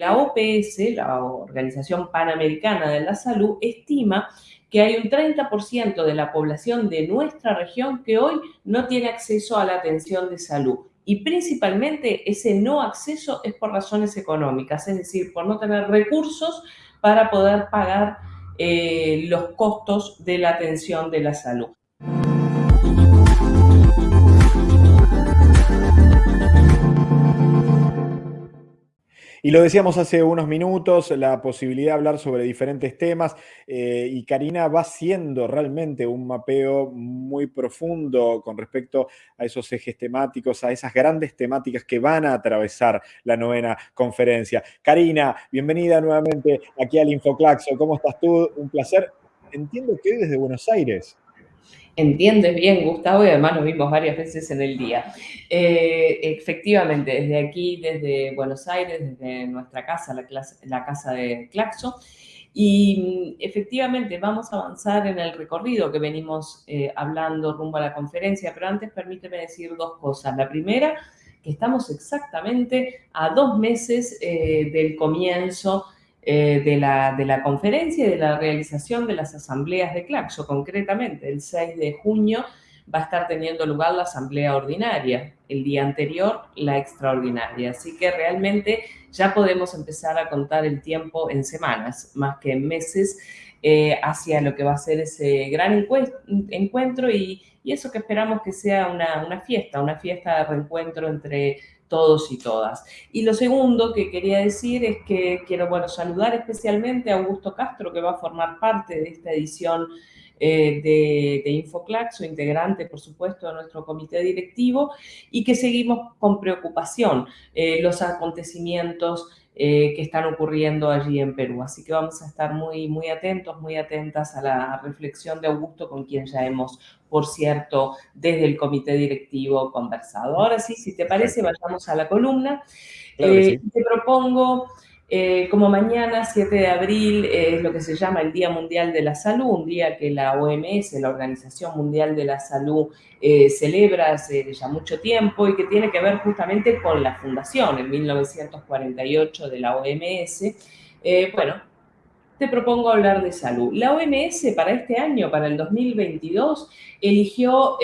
La OPS, la Organización Panamericana de la Salud, estima que hay un 30% de la población de nuestra región que hoy no tiene acceso a la atención de salud. Y principalmente ese no acceso es por razones económicas, es decir, por no tener recursos para poder pagar eh, los costos de la atención de la salud. Y lo decíamos hace unos minutos, la posibilidad de hablar sobre diferentes temas eh, y Karina va haciendo realmente un mapeo muy profundo con respecto a esos ejes temáticos, a esas grandes temáticas que van a atravesar la novena conferencia. Karina, bienvenida nuevamente aquí al Infoclaxo. ¿Cómo estás tú? Un placer. Entiendo que desde Buenos Aires entiendes bien, Gustavo, y además nos vimos varias veces en el día. Eh, efectivamente, desde aquí, desde Buenos Aires, desde nuestra casa, la, casa de Claxo, y mm, efectivamente vamos a avanzar en el recorrido que venimos eh, hablando rumbo a la conferencia, pero antes permíteme decir dos cosas. La primera, que estamos exactamente a dos meses eh, del comienzo eh, de, la, de, la, conferencia y de la realización de las asambleas de Claxo. Concretamente, el 6 de junio va a estar teniendo lugar la asamblea ordinaria, el día anterior la extraordinaria. Así que realmente ya podemos empezar a contar el tiempo en semanas, más que en meses, eh, hacia lo que va a ser ese gran encuentro y, y eso que esperamos que sea una, una fiesta, una fiesta de reencuentro entre todos y todas. Y lo segundo que quería decir es que quiero, saludar especialmente a Augusto Castro, que va a formar parte de esta edición eh, de, de, Infoclax, integrante, por supuesto, de nuestro comité directivo, y que seguimos con preocupación eh, los acontecimientos eh, que están ocurriendo allí en Perú. Así que vamos a estar muy, muy atentos, muy atentas a la reflexión de Augusto, con quien ya hemos, por cierto, desde el comité directivo conversado. Ahora sí, si te parece, vayamos a la columna. Eh, te propongo eh, como mañana, 7 de abril, es lo que se llama el Día Mundial de la Salud, un día que la OMS, la Organización Mundial de la Salud, eh, celebra hace ya mucho tiempo y que tiene que ver justamente con la fundación en 1948 de la OMS. Eh, bueno, te propongo hablar de salud. La OMS para este año, para el 2022, eligió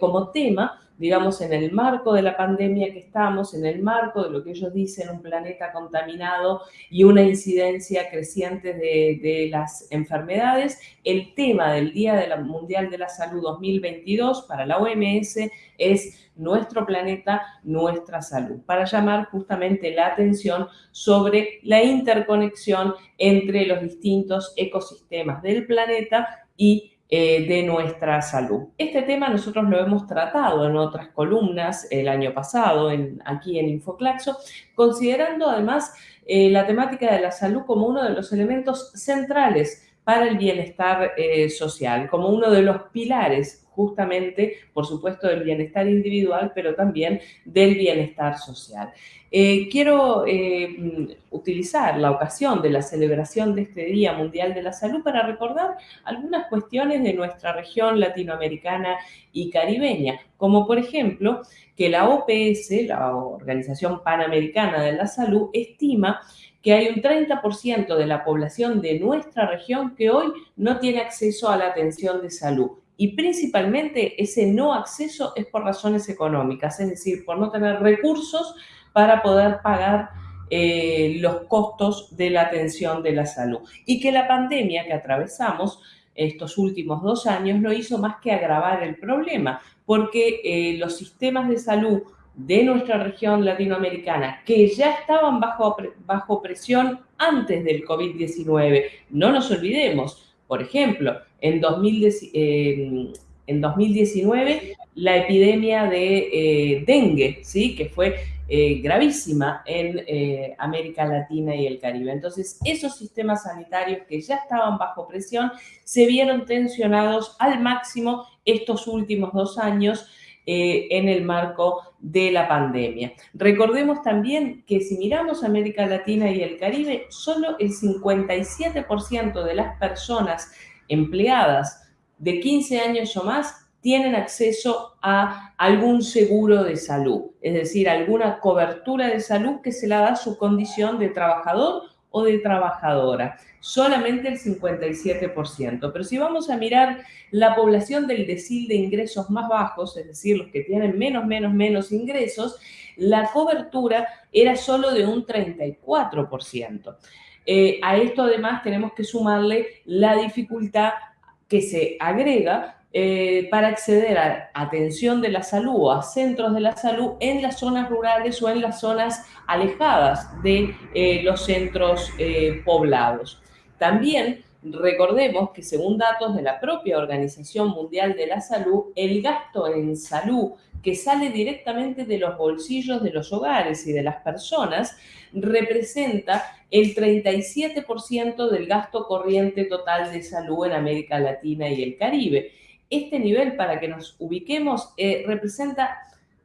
como tema digamos, en el marco de la pandemia que estamos, en el marco de lo que ellos dicen, un planeta contaminado y una incidencia creciente de, las enfermedades, el tema del Día Mundial de la Salud 2022 para la OMS es nuestro planeta, nuestra salud, para llamar justamente la atención sobre la interconexión entre los distintos ecosistemas del planeta y eh, de nuestra salud. Este tema nosotros lo hemos tratado en otras columnas el año pasado, en, aquí en Infoclaxo, considerando además eh, la temática de la salud como uno de los elementos centrales para el bienestar eh, social, como uno de los pilares justamente, por supuesto, del bienestar individual, pero también del bienestar social. Eh, quiero eh, utilizar la ocasión de la celebración de este Día Mundial de la Salud para recordar algunas cuestiones de nuestra región latinoamericana y caribeña, como por ejemplo que la OPS, la Organización Panamericana de la Salud, estima que hay un 30% de la población de nuestra región que hoy no tiene acceso a la atención de salud y principalmente ese no acceso es por razones económicas, es decir, por no tener recursos para poder pagar eh, los costos de la atención de la salud. Y que la pandemia que atravesamos estos últimos dos años no hizo más que agravar el problema, porque eh, los sistemas de salud de nuestra región latinoamericana, que ya estaban bajo, bajo presión antes del COVID-19, no nos olvidemos, por ejemplo, en, 2019 eh, la epidemia de dengue, ¿sí? que fue eh, gravísima en eh, América Latina y el Caribe. Entonces, esos sistemas sanitarios que ya estaban bajo presión se vieron tensionados al máximo estos últimos dos años eh, en el marco de la pandemia. Recordemos también que si miramos América Latina y el Caribe, solo el 57% de las personas empleadas de 15 años o más tienen acceso a algún seguro de salud, es decir, alguna cobertura de salud que se la da su condición de trabajador o de trabajadora. Solamente el 57%. Pero si vamos a mirar la población del decil de ingresos más bajos, es decir, los que tienen menos, menos, menos ingresos, la cobertura era solo de un 34%. Eh, a esto además tenemos que sumarle la dificultad que se agrega eh, para acceder a atención de la salud o a centros de la salud en las zonas rurales o en las zonas alejadas de eh, los centros poblados. También recordemos que según datos de la propia Organización Mundial de la Salud, el gasto en salud que sale directamente de los bolsillos de los hogares y de las personas, representa el 37% del gasto corriente total de salud en América Latina y el Caribe. Este nivel, para que nos ubiquemos, eh, representa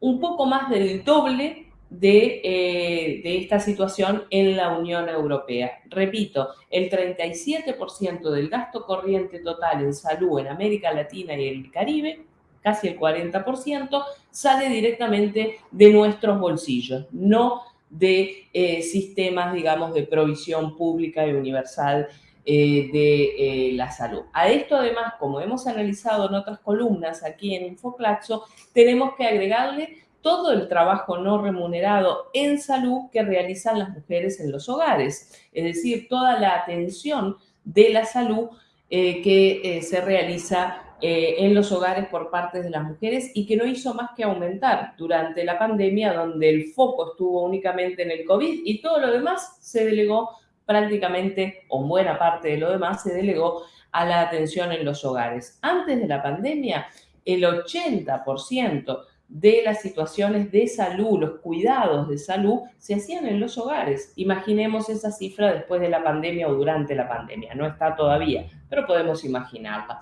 un poco más del doble de, eh, de, esta situación en la Unión Europea. Repito, el 37% del gasto corriente total en salud en América Latina y el Caribe casi el 40%, sale directamente de nuestros bolsillos, no de eh, sistemas, digamos, de provisión pública y universal eh, de la salud. A esto además, como hemos analizado en otras columnas aquí en Infoclaxo, tenemos que agregarle todo el trabajo no remunerado en salud que realizan las mujeres en los hogares, es decir, toda la atención de la salud que se realiza eh, en los hogares por parte de las mujeres y que no hizo más que aumentar durante la pandemia, donde el foco estuvo únicamente en el COVID y todo lo demás se delegó prácticamente, o buena parte de lo demás, se delegó a la atención en los hogares. Antes de la pandemia, el 80% de las situaciones de salud, los cuidados de salud, se hacían en los hogares. Imaginemos esa cifra después de la pandemia o durante la pandemia. No está todavía, pero podemos imaginarla.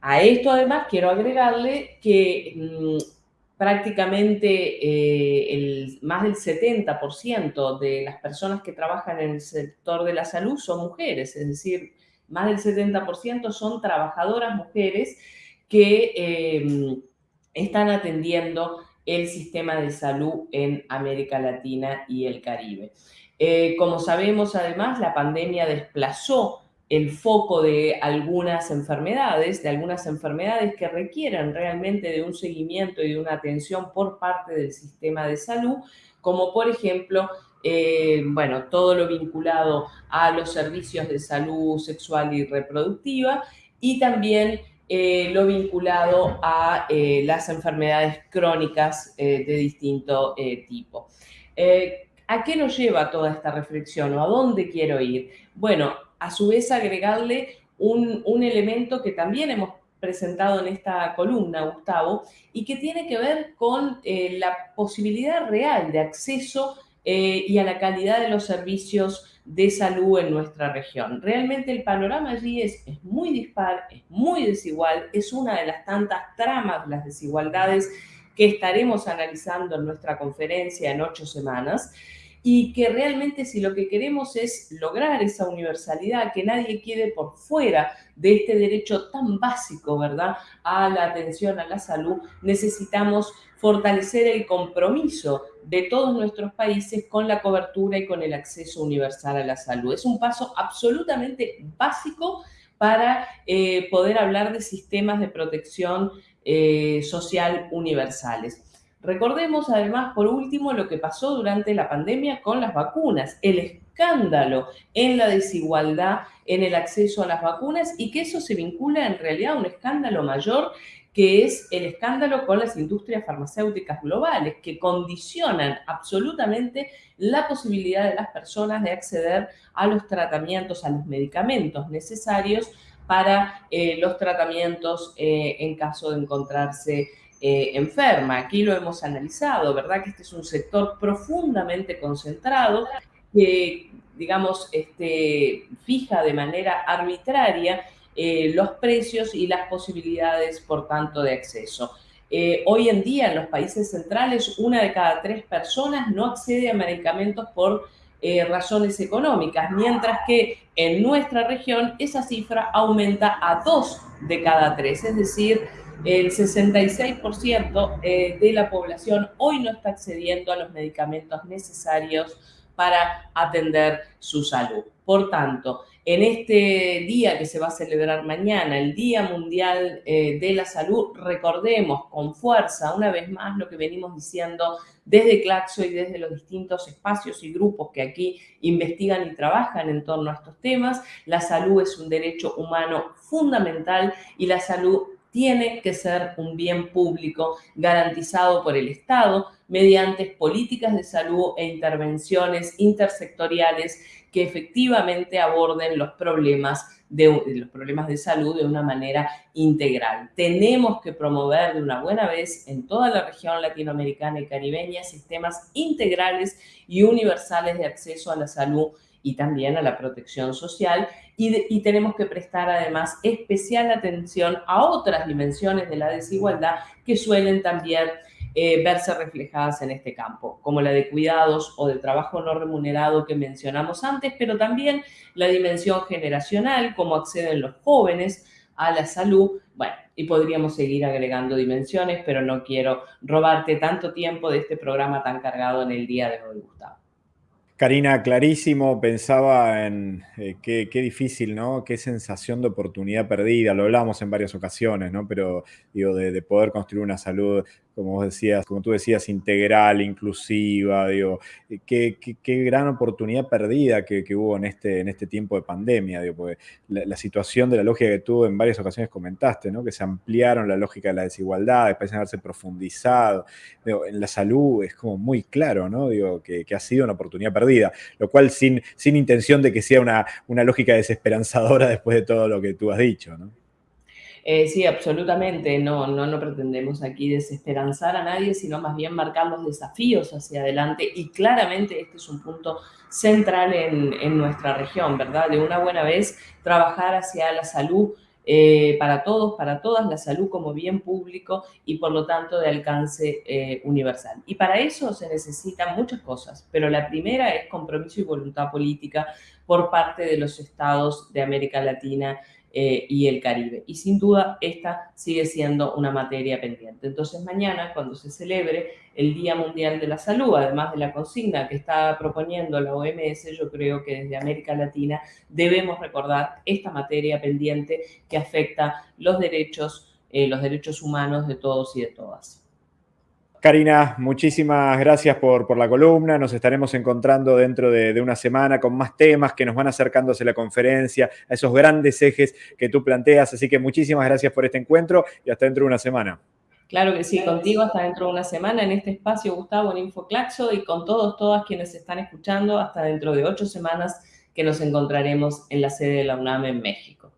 A esto además quiero agregarle que mm, prácticamente eh, el, más del 70% de las personas que trabajan en el sector de la salud son mujeres, es decir, más del 70% son trabajadoras mujeres que em, están atendiendo el sistema de salud en América Latina y el Caribe. Eh, como sabemos, además, la pandemia desplazó el foco de algunas enfermedades, de algunas enfermedades que requieren realmente de un seguimiento y de una atención por parte del sistema de salud, como por ejemplo, eh, bueno, todo lo vinculado a los servicios de salud sexual y reproductiva y también eh, lo vinculado a eh, las enfermedades crónicas de distinto tipo. ¿A qué nos lleva toda esta reflexión o a dónde quiero ir? Bueno, a su vez agregarle un, elemento que también hemos presentado en esta columna, Gustavo, y que tiene que ver con eh, la posibilidad real de acceso eh, y a la calidad de los servicios de salud en nuestra región. Realmente el panorama allí es, muy dispar, es muy desigual, es una de las tantas tramas de las desigualdades que estaremos analizando en nuestra conferencia en ocho semanas y que realmente si lo que queremos es lograr esa universalidad, que nadie quede por fuera de este derecho tan básico, ¿verdad?, a la atención a la salud, necesitamos fortalecer el compromiso de todos nuestros países con la cobertura y con el acceso universal a la salud. Es un paso absolutamente básico para eh, poder hablar de sistemas de protección eh, social universales. Recordemos además, por último, lo que pasó durante la pandemia con las vacunas, el escándalo en la desigualdad en el acceso a las vacunas y que eso se vincula en realidad a un escándalo mayor que es el escándalo con las industrias farmacéuticas globales, que condicionan absolutamente la posibilidad de las personas de acceder a los tratamientos, a los medicamentos necesarios para eh, los tratamientos eh, en caso de encontrarse eh, enferma. Aquí lo hemos analizado, ¿verdad? Que este es un sector profundamente concentrado que, digamos, este, fija de manera arbitraria eh, los precios y las posibilidades, por tanto, de acceso. Eh, hoy en día en los países centrales, una de cada tres personas no accede a medicamentos por razones económicas, mientras que en nuestra región esa cifra aumenta a dos de cada tres, es decir, el 66% eh, de la población hoy no está accediendo a los medicamentos necesarios para atender su salud. Por tanto, en este día que se va a celebrar mañana, el Día Mundial eh, de la Salud, recordemos con fuerza una vez más lo que venimos diciendo desde Claxo y desde los distintos espacios y grupos que aquí investigan y trabajan en torno a estos temas. La salud es un derecho humano fundamental y la salud tiene que ser un bien público garantizado por el Estado mediante políticas de salud e intervenciones intersectoriales que efectivamente aborden los problemas de, los problemas de salud de una manera integral. Tenemos que promover de una buena vez en toda la región latinoamericana y caribeña sistemas integrales y universales de acceso a la salud y también a la protección social y, tenemos que prestar además especial atención a otras dimensiones de la desigualdad que suelen también eh, verse reflejadas en este campo, como la de cuidados o de trabajo no remunerado que mencionamos antes, pero también la dimensión generacional, cómo acceden los jóvenes a la salud, bueno, y podríamos seguir agregando dimensiones, pero no quiero robarte tanto tiempo de este programa tan cargado en el día de hoy, Gustavo. Karina, clarísimo, pensaba en eh, qué, difícil, ¿no? Qué sensación de oportunidad perdida, lo hablamos en varias ocasiones, ¿no? Pero digo, de poder construir una salud como vos decías, como tú decías, integral, inclusiva, digo, eh, qué, qué, gran oportunidad perdida que, hubo en este, en este tiempo de pandemia, digo, la, situación de la lógica que tú en varias ocasiones comentaste, ¿no? que se ampliaron la lógica de la desigualdad, después de haberse profundizado, en la salud es como muy claro, ¿no? Digo, que, ha sido una oportunidad perdida, lo cual sin, sin intención de que sea una, una lógica desesperanzadora después de todo lo que tú has dicho. Eh, sí, absolutamente. No, no, no pretendemos aquí desesperanzar a nadie, sino más bien marcar los desafíos hacia adelante. Y claramente este es un punto central en, nuestra región, ¿verdad? De una buena vez trabajar hacia la salud eh, para todos, para todas, la salud como bien público y por lo tanto de alcance eh, universal. Y para eso se necesitan muchas cosas, pero la primera es compromiso y voluntad política por parte de los estados de América Latina eh, y el Caribe. Y sin duda esta sigue siendo una materia pendiente. Entonces mañana, cuando se celebre el Día Mundial de la Salud, además de la consigna que está proponiendo la OMS, yo creo que desde América Latina debemos recordar esta materia pendiente que afecta los derechos, eh, los derechos humanos de todos y de todas. Karina, muchísimas gracias por, la columna. Nos estaremos encontrando dentro de, una semana con más temas que nos van acercándose a la conferencia, a esos grandes ejes que tú planteas. Así que muchísimas gracias por este encuentro y hasta dentro de una semana. Claro que sí, contigo hasta dentro de una semana en este espacio, Gustavo, en InfoClaxo y con todos, todas quienes están escuchando hasta dentro de ocho semanas que nos encontraremos en la sede de la UNAM en México.